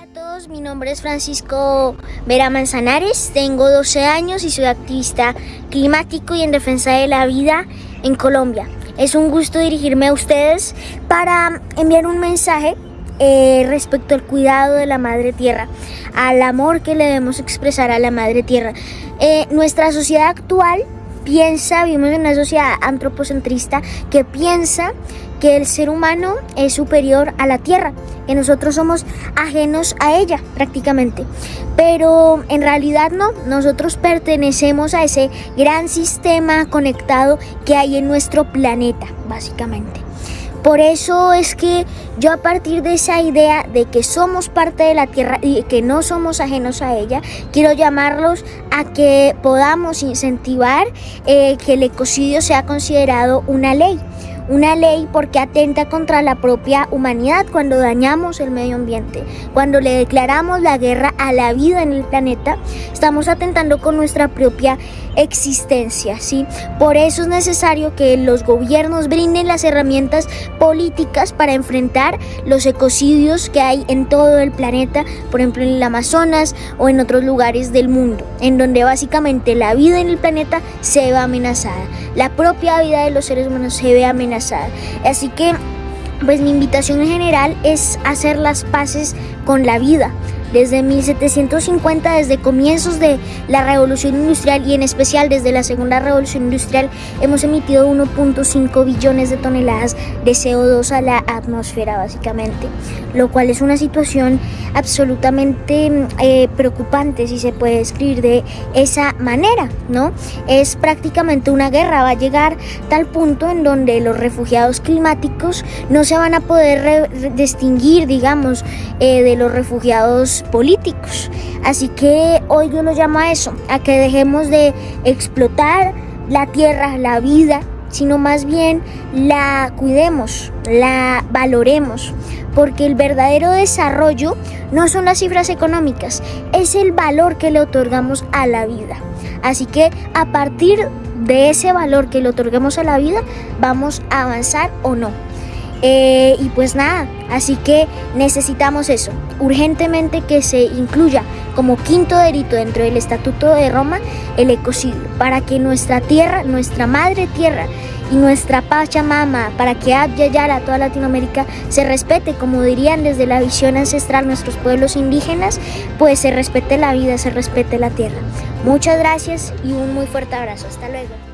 Hola a todos, mi nombre es Francisco Vera Manzanares, tengo 12 años y soy activista climático y en defensa de la vida en Colombia. Es un gusto dirigirme a ustedes para enviar un mensaje eh, respecto al cuidado de la madre tierra, al amor que le debemos expresar a la madre tierra. Eh, nuestra sociedad actual piensa, vivimos en una sociedad antropocentrista que piensa que el ser humano es superior a la tierra, que nosotros somos ajenos a ella prácticamente. Pero en realidad no, nosotros pertenecemos a ese gran sistema conectado que hay en nuestro planeta, básicamente. Por eso es que yo a partir de esa idea de que somos parte de la Tierra y que no somos ajenos a ella, quiero llamarlos a que podamos incentivar eh, que el ecocidio sea considerado una ley una ley porque atenta contra la propia humanidad cuando dañamos el medio ambiente, cuando le declaramos la guerra a la vida en el planeta, estamos atentando con nuestra propia existencia, ¿sí? Por eso es necesario que los gobiernos brinden las herramientas políticas para enfrentar los ecocidios que hay en todo el planeta, por ejemplo en el Amazonas o en otros lugares del mundo, en donde básicamente la vida en el planeta se ve amenazada, la propia vida de los seres humanos se ve amenazada. Así que pues mi invitación en general es hacer las paces con la vida, desde 1750, desde comienzos de la revolución industrial y en especial desde la segunda revolución industrial, hemos emitido 1.5 billones de toneladas de CO2 a la atmósfera básicamente, lo cual es una situación absolutamente eh, preocupante si se puede describir de esa manera, ¿no? Es prácticamente una guerra, va a llegar tal punto en donde los refugiados climáticos no se van a poder distinguir, digamos, eh, de los refugiados políticos. Así que hoy yo lo llamo a eso, a que dejemos de explotar la tierra, la vida, sino más bien la cuidemos, la valoremos, porque el verdadero desarrollo no son las cifras económicas, es el valor que le otorgamos a la vida. Así que a partir de ese valor que le otorguemos a la vida, vamos a avanzar o no. Eh, y pues nada, así que necesitamos eso, urgentemente que se incluya como quinto delito dentro del Estatuto de Roma el ecocidio, para que nuestra tierra, nuestra madre tierra y nuestra Pachamama, para que Yara, toda Latinoamérica, se respete, como dirían desde la visión ancestral nuestros pueblos indígenas, pues se respete la vida, se respete la tierra. Muchas gracias y un muy fuerte abrazo. Hasta luego.